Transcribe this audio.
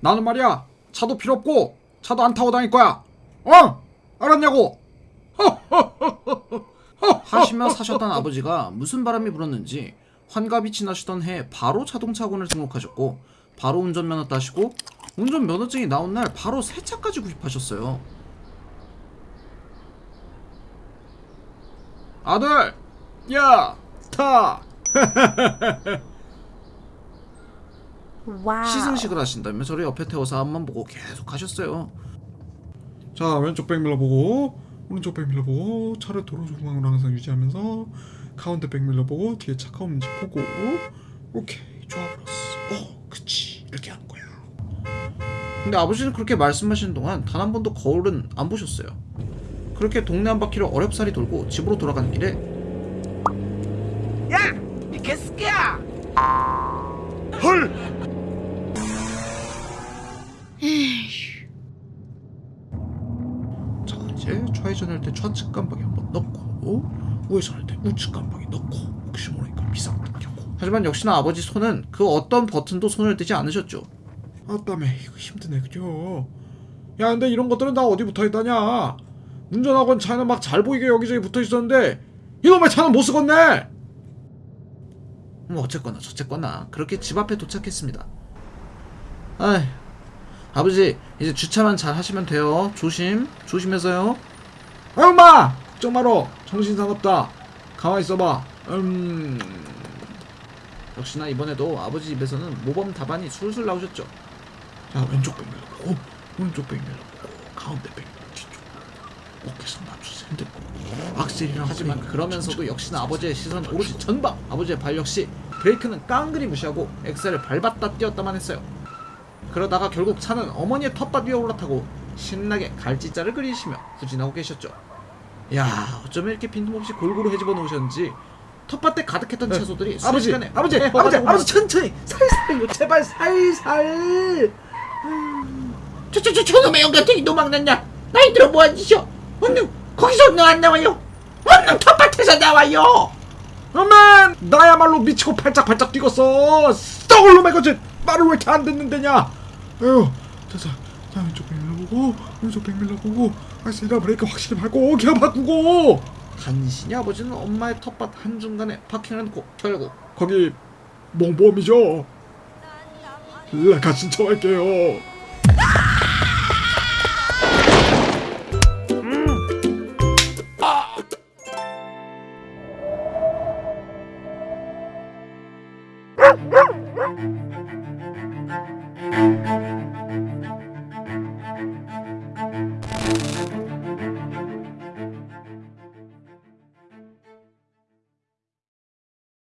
나는 말이야 차도 필요 없고 차도 안 타고 다닐 거야 어? 알았냐고 하시며 사셨던 아버지가 무슨 바람이 불었는지 환갑이 지나시던 해 바로 자동차 학원을 등록하셨고 바로 운전면허 따시고 운전면허증이 나온 날 바로 새 차까지 구입하셨어요. 아들 야 타 Wow. 시승식을 하신다며 저를 옆에 태워서 앞만 보고 계속 가셨어요. 자 왼쪽 백미러 보고 오른쪽 백미러 보고 차를 도로 중앙으로 항상 유지하면서 가운데 백미러 보고 뒤에 차가 없는지 보고 오케이 좋아 불었어 어 그치 이렇게 하는 거야 근데 아버지는 그렇게 말씀하시는 동안 단 한 번도 거울은 안 보셨어요. 그렇게 동네 한 바퀴를 어렵사리 돌고 집으로 돌아가는 길에 야! 이 개새끼야! 헐 자 이제 좌회전할 때 좌측 깜빡이 한번 넣고 우회전할 때 우측 깜빡이 넣고 혹시 모르니까 비상등 켜고. 하지만 역시나 아버지 손은 그 어떤 버튼도 손을 떼지 않으셨죠. 아따매 이거 힘드네 그죠 야 근데 이런 것들은 다 어디 붙어있다냐? 운전학원 차는 막 잘 보이게 여기저기 붙어있었는데 이놈의 차는 못 쓰겠네! 뭐 어쨌거나 저쨌거나 그렇게 집 앞에 도착했습니다. 아이 아버지 이제 주차만 잘 하시면 돼요. 조심 조심해서요. 아유 마! 걱정 마라 정신 사납다. 가만히 있어봐. 음. 역시나 이번에도 아버지 입에서는 모범 답안이 술술 나오셨죠. 자 왼쪽 백밀러 보고 오른쪽 백밀러 보고 가운데 백밀러 뒤쪽. 어깨선 핸들고. 악셀이랑 하지만 그러면서도 역시나 아버지의 시선 오로지 전방. 아버지의 발 역시 브레이크는 깡그리 무시하고 엑셀을 밟았다 뛰었다만 했어요 그러다가 결국 차는 어머니의 텃밭 위에 올라타고 신나게 갈지자를 그리시며 후진하고 계셨죠 야 어쩌면 이렇게 빈틈없이 골고루 헤집어 놓으셨는지 텃밭에 가득했던 네. 채소들이 아버지 아버지 네, 아버지 허가지고 아버지 천천히 살살요 제발 살살 저저저 저놈의 영 같은 이도망 났냐? 나이 들어 뭐한 짓이여? 얼른 거기서 너 안 나와요? 얼른 텃밭에서 나와요! 어만 나야말로 미치고 팔짝팔짝 뛰겠어 썩을 놈의 거지 말을 왜 이렇게 안 듣는데냐 에휴 자자 자 왼쪽 백밀러 보고 오른쪽 백밀러 보고 악셀이랑 브레이크 확실히 밟고 기어 바꾸고! 간신히 아버지는 엄마의 텃밭 한중간에 파킹을 놓고 결국 거기 몽범이죠? 라카 신청할게요